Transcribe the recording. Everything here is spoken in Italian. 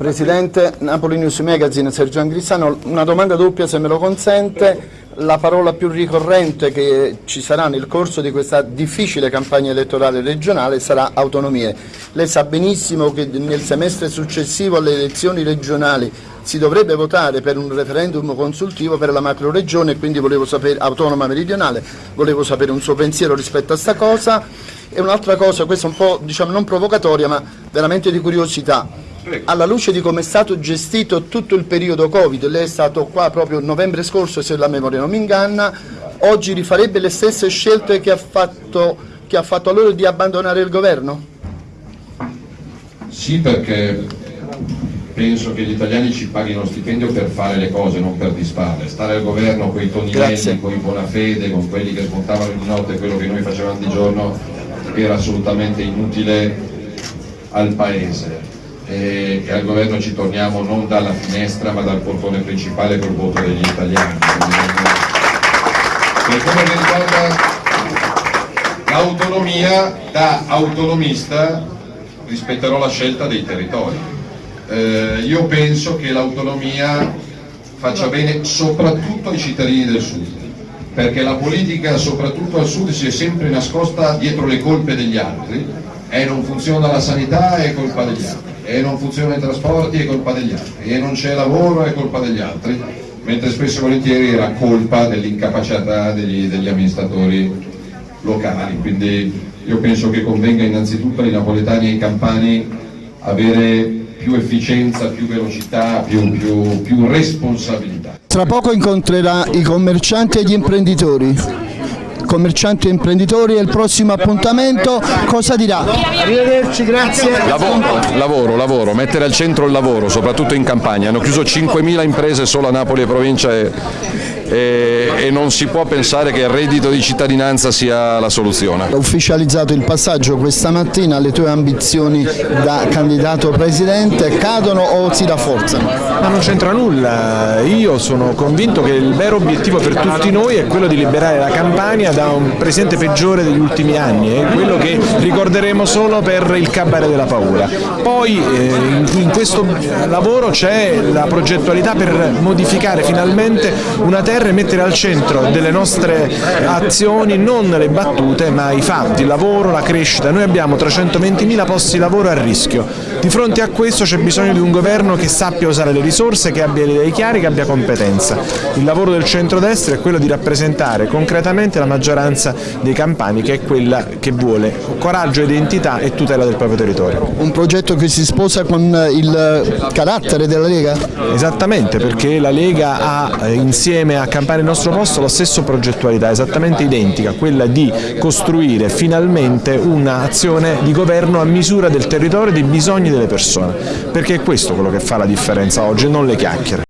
Presidente, Napoli News Magazine, Sergio Angrisano, una domanda doppia se me lo consente. La parola più ricorrente che ci sarà nel corso di questa difficile campagna elettorale regionale sarà autonomie. Lei sa benissimo che nel semestre successivo alle elezioni regionali si dovrebbe votare per un referendum consultivo per la macro regione, quindi volevo sapere, autonoma meridionale, volevo sapere un suo pensiero rispetto a questa cosa. E un'altra cosa, questa un po' diciamo non provocatoria ma veramente di curiosità alla luce di come è stato gestito tutto il periodo Covid, lei è stato qua proprio novembre scorso se la memoria non mi inganna, oggi rifarebbe le stesse scelte che ha fatto, che ha fatto a loro di abbandonare il governo? Sì perché penso che gli italiani ci paghino stipendio per fare le cose, non per disfare. Stare al governo con i Toninelli, con i Bonafede, con quelli che smontavano di notte quello che noi facevamo di giorno era assolutamente inutile al Paese e che al governo ci torniamo non dalla finestra ma dal portone principale col voto degli italiani. Per come riguarda l'autonomia, da autonomista rispetterò la scelta dei territori. Eh, io penso che l'autonomia faccia bene soprattutto ai cittadini del sud, perché la politica soprattutto al sud si è sempre nascosta dietro le colpe degli altri e non funziona la sanità è colpa degli altri e non funzionano i trasporti è colpa degli altri. E non c'è lavoro è colpa degli altri. Mentre spesso e volentieri era colpa dell'incapacità degli, degli amministratori locali. Quindi io penso che convenga innanzitutto ai napoletani e ai campani avere più efficienza, più velocità, più, più, più responsabilità. Tra poco incontrerà i commercianti e gli imprenditori commercianti e imprenditori e il prossimo appuntamento cosa dirà? Arrivederci, grazie. Lavoro, lavoro, lavoro, mettere al centro il lavoro, soprattutto in campagna. Hanno chiuso 5.000 imprese solo a Napoli e provincia e e, e, non si può pensare che il reddito di cittadinanza sia la soluzione. Ho ufficializzato il passaggio questa mattina, le tue ambizioni da candidato presidente cadono o si rafforzano? Ma non c'entra nulla, io sono convinto che il vero obiettivo per tutti noi è quello di liberare la Campania da un presidente peggiore degli ultimi anni, è quello che ricorderemo solo per il cabaret della paura. Poi eh, in questo lavoro c'è la progettualità per modificare finalmente una terra e mettere al centro delle nostre azioni non le battute ma i fatti, il lavoro, la crescita. Noi abbiamo 320.000 posti di lavoro a rischio. Di fronte a questo c'è bisogno di un governo che sappia usare le risorse, che abbia le idee chiare, che abbia competenza. Il lavoro del centrodestra è quello di rappresentare concretamente la maggioranza dei campani che è quella che vuole coraggio, identità e tutela del proprio territorio. Un progetto che si sposa con il carattere della Lega? Esattamente, perché la Lega ha insieme a Campania il nostro posto la stessa progettualità, esattamente identica, quella di costruire finalmente un'azione di governo a misura del territorio e dei bisogni delle persone, perché è questo quello che fa la differenza oggi, non le chiacchiere.